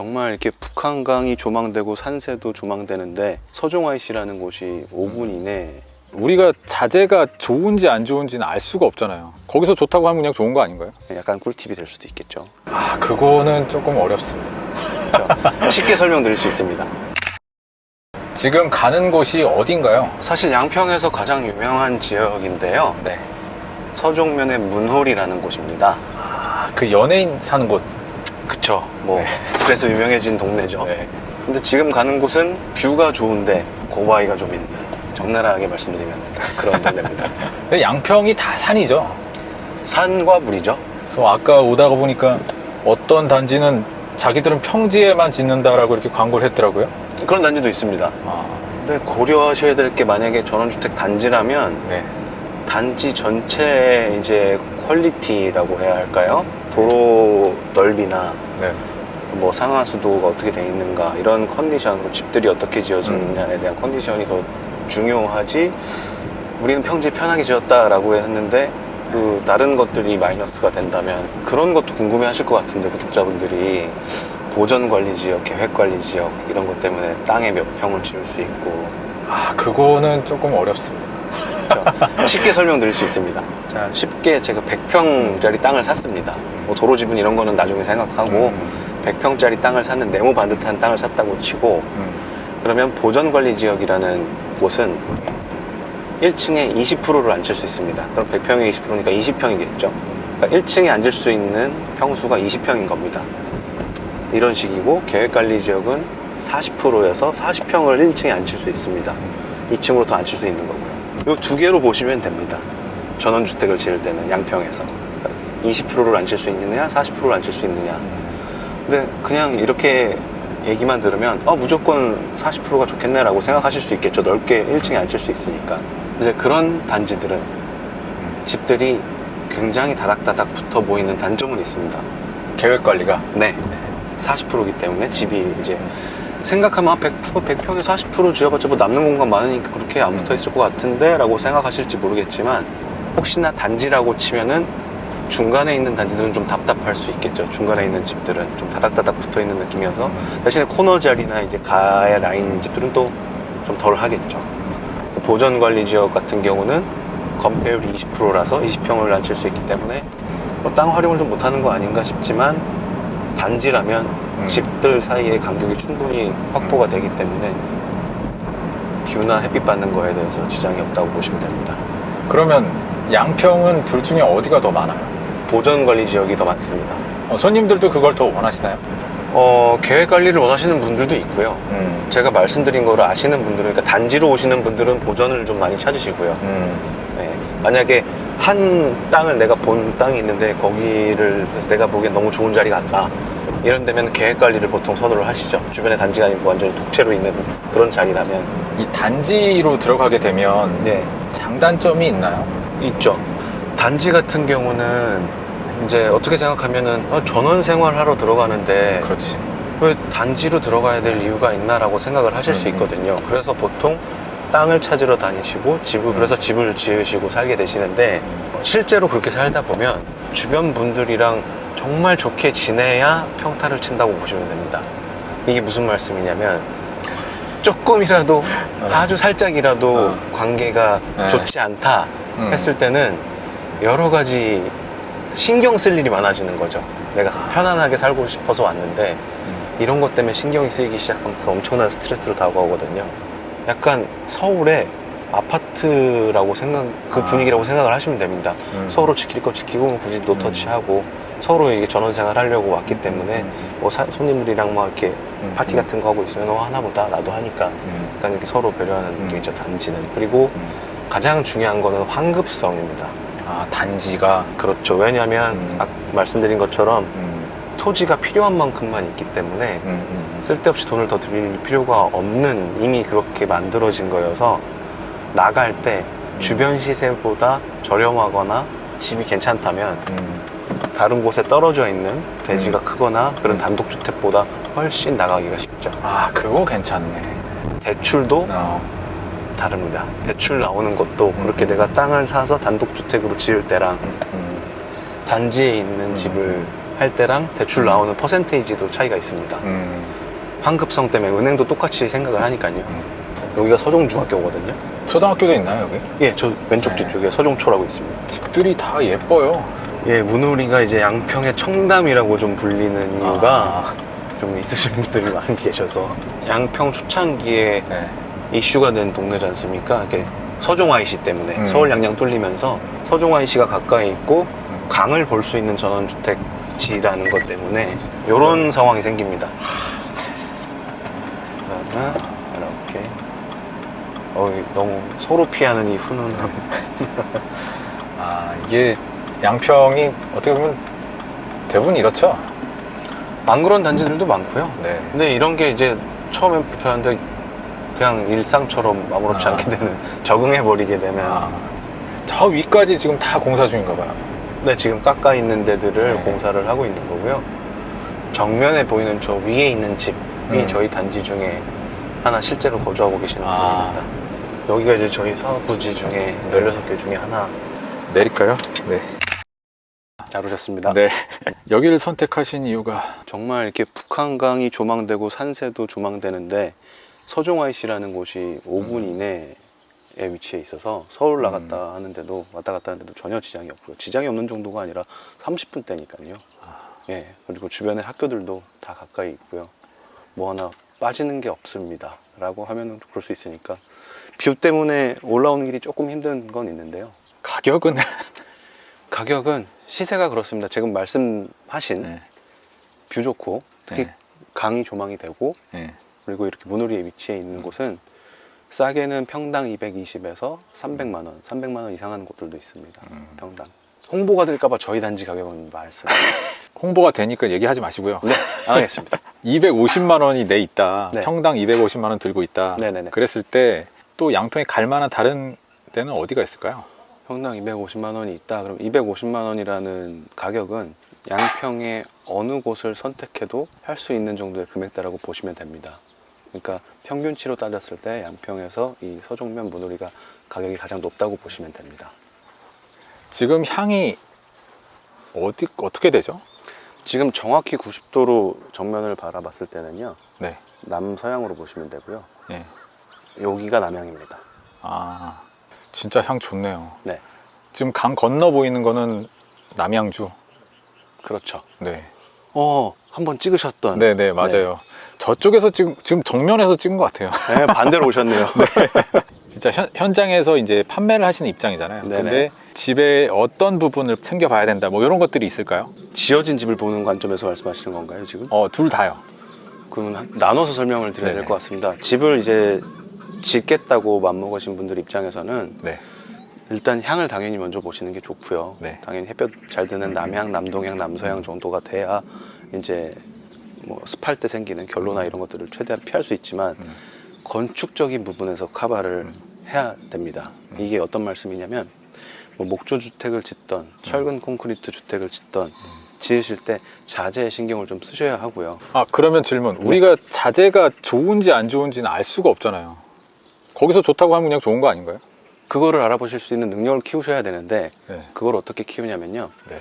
정말 이렇게 북한강이 조망되고 산세도 조망되는데 서종 IC라는 곳이 5분 이내 우리가 자재가 좋은지 안 좋은지는 알 수가 없잖아요. 거기서 좋다고 하면 그냥 좋은 거 아닌가요? 약간 꿀팁이 될 수도 있겠죠. 아, 그거는 조금 어렵습니다. 그렇죠? 쉽게 설명드릴 수 있습니다. 지금 가는 곳이 어딘가요? 사실 양평에서 가장 유명한 지역인데요. 네. 서종면의 문홀이라는 곳입니다. 아, 그 연예인 사는 곳. 그쵸. 뭐 네. 그래서 유명해진 동네죠. 근데 지금 가는 곳은 뷰가 좋은데 고바위가 좀 있는 적나라하게 말씀드리면 그런 동네입니다. 근데 양평이 다 산이죠. 산과 물이죠. 그래서 아까 오다가 보니까 어떤 단지는 자기들은 평지에만 짓는다라고 이렇게 광고를 했더라고요. 그런 단지도 있습니다. 아, 근데 고려하셔야 될 게 만약에 전원주택 단지라면 네. 단지 전체의 이제 퀄리티라고 해야 할까요? 도로 넓이나 네. 뭐 상하수도가 어떻게 돼 있는가 이런 컨디션, 집들이 어떻게 지어지느냐에 대한 컨디션이 더 중요하지. 우리는 평지에 편하게 지었다라고 했는데 그 다른 것들이 마이너스가 된다면 그런 것도 궁금해 하실 것 같은데 구독자분들이 보전 관리 지역, 계획 관리 지역 이런 것 때문에 땅에 몇 평을 지을 수 있고 아, 그거는 조금 어렵습니다. 그렇죠? 쉽게 설명드릴 수 있습니다. 자, 쉽게 제가 100평짜리 땅을 샀습니다. 뭐 도로 지분 이런 거는 나중에 생각하고 음, 100평짜리 땅을 샀는 네모 반듯한 땅을 샀다고 치고 음. 그러면 보전관리 지역이라는 곳은 1층에 20%를 앉힐 수 있습니다. 그럼 100평에 20%니까 20평이겠죠. 그러니까 1층에 앉을 수 있는 평수가 20평인 겁니다. 이런 식이고 계획관리 지역은 40%여서 40평을 1층에 앉힐 수 있습니다. 2층으로 더 앉힐 수 있는 거고요. 이 두 개로 보시면 됩니다. 전원주택을 지을 때는 양평에서 20%를 앉힐 수 있느냐, 40%를 앉힐 수 있느냐. 근데 그냥 이렇게 얘기만 들으면 어, 무조건 40%가 좋겠네 라고 생각하실 수 있겠죠. 넓게 1층에 앉을 수 있으니까. 이제 그런 단지들은 집들이 굉장히 다닥다닥 붙어 보이는 단점은 있습니다. 계획 관리가. 네. 40%이기 때문에 집이 이제 생각하면 100%, 100평에 40% 지어봤자 뭐 남는 공간 많으니까 그렇게 안 붙어 있을 것 같은데 라고 생각하실지 모르겠지만 혹시나 단지라고 치면은 중간에 있는 단지들은 좀 답답할 수 있겠죠. 중간에 있는 집들은 좀 다닥다닥 붙어 있는 느낌이어서 대신에 코너 자리나 이제 가에 라인 집들은 또 좀 덜 하겠죠. 보전 관리 지역 같은 경우는 건폐율이 20%라서 20평을 앉힐 수 있기 때문에 뭐 땅 활용을 좀 못하는 거 아닌가 싶지만 단지라면 음. 집들 사이의 간격이 충분히 확보가 되기 때문에 뷰나 햇빛 받는 거에 대해서 지장이 없다고 보시면 됩니다. 그러면 양평은 둘 중에 어디가 더 많아요? 보전 관리 지역이 더 많습니다. 어, 손님들도 그걸 더 원하시나요? 어, 계획 관리를 원하시는 분들도 있고요. 음. 제가 말씀드린 거를 아시는 분들은, 그러니까 단지로 오시는 분들은 보전을 좀 많이 찾으시고요. 음. 네, 만약에 한 땅을 내가 본 땅이 있는데 거기를 내가 보기엔 너무 좋은 자리가 안다. 이런 데면 계획 관리를 보통 선호를 하시죠. 주변에 단지가 아니고 완전히 독채로 있는 그런 자리라면. 이 단지로 들어가게 되면 네, 장단점이 있나요? 있죠. 단지 같은 경우는 이제 어떻게 생각하면은 어, 전원 생활하러 들어가는데 그렇지. 왜 단지로 들어가야 될 이유가 있나라고 생각을 하실 수 음, 음. 있거든요. 그래서 보통 땅을 찾으러 다니시고 집을 음. 그래서 집을 지으시고 살게 되시는데 실제로 그렇게 살다 보면 주변 분들이랑 정말 좋게 지내야 평타를 친다고 보시면 됩니다. 이게 무슨 말씀이냐면 조금이라도 어. 아주 살짝이라도 어. 관계가 네. 좋지 않다 음. 했을 때는 여러 가지 신경 쓸 일이 많아지는 거죠. 내가 편안하게 살고 싶어서 왔는데 음. 이런 것 때문에 신경이 쓰이기 시작하면 그 엄청난 스트레스로 다가오거든요. 약간 서울의 아파트라고 생각, 그 아. 분위기라고 생각을 하시면 됩니다. 음. 서로 지킬 거 지키고 굳이 음. 노터치하고 서로 이게 전원 생활 하려고 왔기 때문에 음. 뭐 사- 손님들이랑 막 이렇게 음. 파티 같은 거 하고 있으면 어 하나보다 나도 하니까 음. 약간 이렇게 서로 배려하는 음. 느낌이죠 단지는 그리고 음. 가장 중요한 거는 환급성입니다. 아, 단지가. 그렇죠. 왜냐하면 음. 말씀드린 것처럼 음. 토지가 필요한 만큼만 있기 때문에 음. 음. 쓸데없이 돈을 더 들일 필요가 없는 이미 그렇게 만들어진 거여서 나갈 때 음. 주변 시세보다 저렴하거나 집이 괜찮다면 음. 다른 곳에 떨어져 있는 대지가 음. 크거나 그런 음. 단독주택보다 훨씬 나가기가 쉽죠. 아, 그거 괜찮네. 대출도 어. 다릅니다. 대출 나오는 것도 그렇게 음. 내가 땅을 사서 단독주택으로 지을 때랑 음. 음. 단지에 있는 음. 집을 할 때랑 대출 나오는 퍼센테이지도 차이가 있습니다. 음. 환급성 때문에 은행도 똑같이 생각을 하니까요. 음. 여기가 서종중학교거든요. 초등학교도 있나요 여기? 예, 저 왼쪽 네. 뒤쪽에 서종초라고 있습니다. 집들이 다 예뻐요. 예, 문우리가 이제 양평의 청담이라고 좀 불리는 이유가 아, 좀 있으신 분들이 많이 계셔서 양평 초창기에 네. 이슈가 된 동네지 않습니까? 이렇게 서종 IC 때문에 음. 서울 양양 뚫리면서 서종 IC가 가까이 있고 음. 강을 볼 수 있는 전원주택 지라는 것 때문에 이런 상황이 생깁니다. 이렇게 어 너무 서로 피하는 이 훈훈함. 아 이게 양평이 어떻게 보면 대부분 이렇죠. 안 그런 단지들도 많고요. 네. 근데 이런 게 이제 처음엔 불편한데 그냥 일상처럼 아무렇지 아. 않게 되는 적응해 버리게 되는. 아, 저 위까지 지금 다 공사 중인가 봐요. 네, 지금 깎아 있는 데들을 네. 공사를 하고 있는 거고요. 정면에 보이는 저 위에 있는 집이 음. 저희 단지 중에 하나 실제로 거주하고 계시는 아. 분입니다. 여기가 이제 저희 사업부지 중에 16개 중에 하나 내릴까요? 네. 잘 오셨습니다. 네. 여기를 선택하신 이유가 정말 이렇게 북한강이 조망되고 산세도 조망되는데 서종 IC라는 곳이 5분 음. 이내에 위치해 있어서 서울 나갔다 음. 하는데도 왔다 갔다 하는데도 전혀 지장이 없고요. 지장이 없는 정도가 아니라 30분 대니까요. 아. 예, 그리고 주변에 학교들도 다 가까이 있고요. 뭐 하나 빠지는 게 없습니다. 라고 하면은 그럴 수 있으니까. 뷰 때문에 올라오는 길이 조금 힘든 건 있는데요. 가격은 가격은 시세가 그렇습니다. 지금 말씀하신 네. 뷰 좋고 특히 네. 강이 조망이 되고 네. 그리고 이렇게 문우리에 위치해 있는 곳은 싸게는 평당 220에서 300만 원, 300만 원 이상 하는 곳들도 있습니다. 음. 평당. 홍보가 될까봐 저희 단지 가격은 말씀. 홍보가 되니까 얘기하지 마시고요. 네, 안 하겠습니다. 250만 원이 내 있다. 네. 평당 250만 원 들고 있다. 네네네. 그랬을 때 또 양평에 갈 만한 다른 데는 어디가 있을까요? 평당 250만 원이 있다. 그럼 250만 원이라는 가격은 양평의 어느 곳을 선택해도 할 수 있는 정도의 금액대라고 보시면 됩니다. 그러니까 평균치로 따졌을 때 양평에서 이 서종면 문우리가 가격이 가장 높다고 보시면 됩니다. 지금 향이 어디 어떻게 되죠? 지금 정확히 90도로 정면을 바라봤을 때는요. 네. 남서향으로 보시면 되고요. 네. 여기가 남향입니다. 아, 진짜 향 좋네요. 네. 지금 강 건너 보이는 거는 남양주. 그렇죠. 네. 어, 한번 찍으셨던. 네, 네, 맞아요. 저쪽에서 지금 지금 정면에서 찍은 것 같아요. 네, 반대로 오셨네요. 진짜 현, 현장에서 이제 판매를 하시는 입장이잖아요. 네네. 근데 집에 어떤 부분을 챙겨봐야 된다, 뭐 이런 것들이 있을까요? 지어진 집을 보는 관점에서 말씀하시는 건가요, 지금? 어, 둘 다요. 한- 나눠서 설명을 드려야 될. 것 같습니다. 집을 이제 짓겠다고 맘먹으신 분들 입장에서는 네. 일단 향을 당연히 먼저 보시는 게 좋고요. 네. 당연히 햇볕 잘 드는 남향, 남동향, 남서향 정도가 돼야 이제 뭐 습할 때 생기는 결로나 이런 것들을 최대한 피할 수 있지만 음. 건축적인 부분에서 카바를 음. 해야 됩니다. 음. 이게 어떤 말씀이냐면 뭐 목조 주택을 짓던 철근 콘크리트 주택을 짓던 지으실 때 자재에 신경을 좀 쓰셔야 하고요. 아, 그러면 질문. 네. 우리가 자재가 좋은지 안 좋은지는 알 수가 없잖아요. 거기서 좋다고 하면 그냥 좋은 거 아닌가요? 그거를 알아보실 수 있는 능력을 키우셔야 되는데 네. 그걸 어떻게 키우냐면요. 네.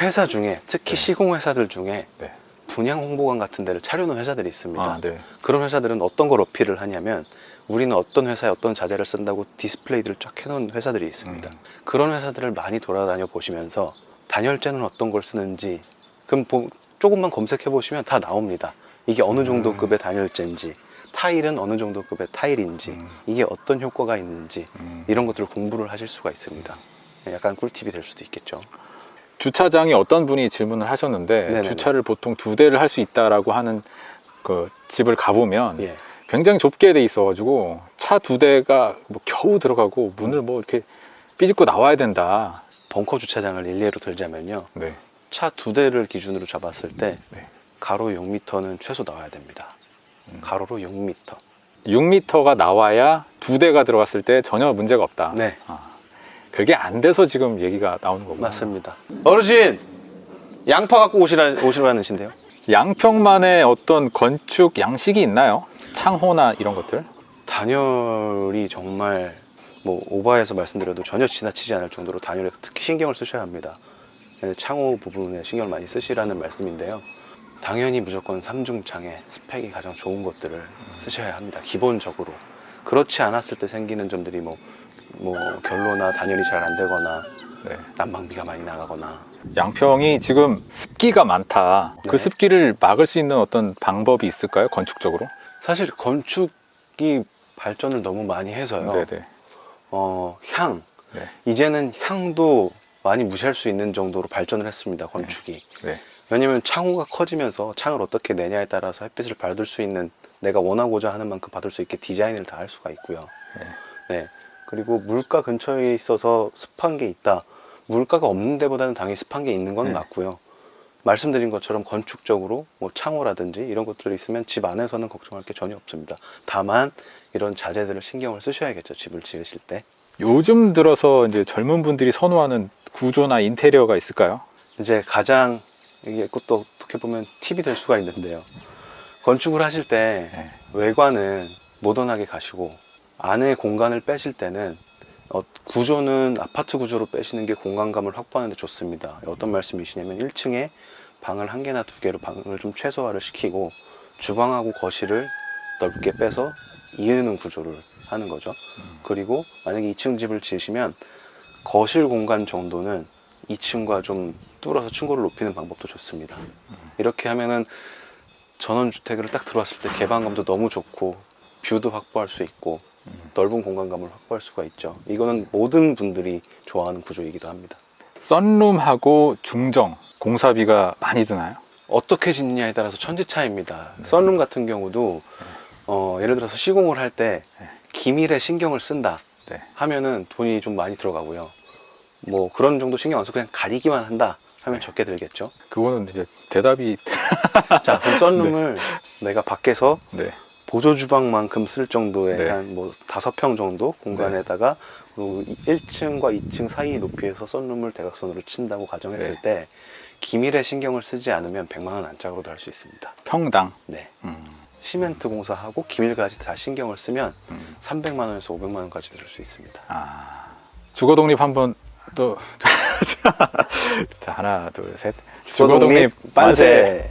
회사 중에 특히 네. 시공 회사들 중에 네. 분양 홍보관 같은 데를 차려놓은 회사들이 있습니다. 아, 네. 그런 회사들은 어떤 걸 어필을 하냐면 우리는 어떤 회사에 어떤 자재를 쓴다고 디스플레이들을 쫙 해놓은 회사들이 있습니다. 음. 그런 회사들을 많이 돌아다녀 보시면서 단열재는 어떤 걸 쓰는지 그럼 보- 조금만 검색해 보시면 다 나옵니다. 이게 어느 정도 음. 급의 단열재인지 타일은 어느 정도 급의 타일인지 음. 이게 어떤 효과가 있는지 음. 이런 것들을 공부를 하실 수가 있습니다. 약간 꿀팁이 될 수도 있겠죠. 주차장이 어떤 분이 질문을 하셨는데 네네네. 주차를 보통 두 대를 할 수 있다라고 하는 그 집을 가보면 예. 굉장히 좁게 돼 있어 가지고 차 두 대가 뭐 겨우 들어가고 문을 뭐 이렇게 삐집고 나와야 된다. 벙커 주차장을 일례로 들자면요. 네. 차두 대를 기준으로 잡았을 때 네. 가로 6m는 최소 나와야 됩니다. 음. 가로로 6m. 6m가 나와야 두 대가 들어갔을 때 전혀 문제가 없다. 네, 아, 그게 안 돼서 지금 얘기가 나오는 거구나. 맞습니다. 어르신! 양파 갖고 오시라, 오시라는 신데요? 양평만의 어떤 건축 양식이 있나요? 창호나 이런 것들? 단열이 정말 뭐 오버해서 말씀드려도 전혀 지나치지 않을 정도로 단열에 특히 신경을 쓰셔야 합니다. 네, 창호 부분에 신경을 많이 쓰시라는 말씀인데요. 당연히 무조건 삼중창에 스펙이 가장 좋은 것들을 쓰셔야 합니다. 기본적으로. 그렇지 않았을 때 생기는 점들이 뭐, 뭐 결로나 단열이 잘 안 되거나 네. 난방비가 많이 나가거나 양평이 지금 습기가 많다. 그 네. 습기를 막을 수 있는 어떤 방법이 있을까요? 건축적으로? 사실 건축이 발전을 너무 많이 해서요. 네네. 어, 향. 네. 이제는 향도 많이 무시할 수 있는 정도로 발전을 했습니다. 건축이. 네. 왜냐면 창호가 커지면서 창을 어떻게 내냐에 따라서 햇빛을 받을 수 있는 내가 원하고자 하는 만큼 받을 수 있게 디자인을 다 할 수가 있고요. 네. 네. 그리고 물가 근처에 있어서 습한 게 있다. 물가가 없는 데보다는 당연히 습한 게 있는 건 네. 맞고요. 말씀드린 것처럼 건축적으로 뭐 창호라든지 이런 것들이 있으면 집 안에서는 걱정할 게 전혀 없습니다. 다만 이런 자재들을 신경을 쓰셔야겠죠. 집을 지으실 때. 요즘 들어서 이제 젊은 분들이 선호하는 구조나 인테리어가 있을까요? 이제 가장 이게 또 어떻게 보면 팁이 될 수가 있는데요. 건축을 하실 때 네. 외관은 모던하게 가시고 안에 공간을 빼실 때는 어, 구조는 아파트 구조로 빼시는 게 공간감을 확보하는 데 좋습니다. 어떤 말씀이시냐면 1층에 방을 한 개나 두 개로 방을 좀 최소화를 시키고 주방하고 거실을 넓게 빼서 이으는 구조를 하는 거죠. 그리고 만약에 2층 집을 지으시면 거실 공간 정도는 2층과 좀 뚫어서 층고를 높이는 방법도 좋습니다. 이렇게 하면은 전원주택으로 딱 들어왔을 때 개방감도 너무 좋고 뷰도 확보할 수 있고 넓은 공간감을 확보할 수가 있죠. 이거는 모든 분들이 좋아하는 구조이기도 합니다. 썬룸하고 중정 공사비가 많이 드나요? 어떻게 짓느냐에 따라서 천지차입니다. 썬룸 같은 경우도 어, 예를 들어서 시공을 할때 네. 기밀에 신경을 쓴다 네. 하면은 돈이 좀 많이 들어가고요. 뭐 그런 정도 신경 안 써서 그냥 가리기만 한다 하면 적게 들겠죠. 그거는 이제 대답이 자, 그럼 썬룸을 내가 밖에서 네. 보조 주방만큼 쓸 정도의 네. 한뭐 다섯 평 정도 공간에다가 그리고 1층과 2층 사이 높이에서 썬룸을 대각선으로 친다고 가정했을 네. 때 기밀에 신경을 쓰지 않으면 100만 원 안짝으로도 할 수 있습니다. 평당. 네. 음. 시멘트 공사하고 기밀까지 다 신경을 쓰면 음. 300만 원에서 500만 원까지 들을 수 있습니다. 아. 주거 독립 한번 또 자, 하나, 둘, 셋. 주거 독립 만세!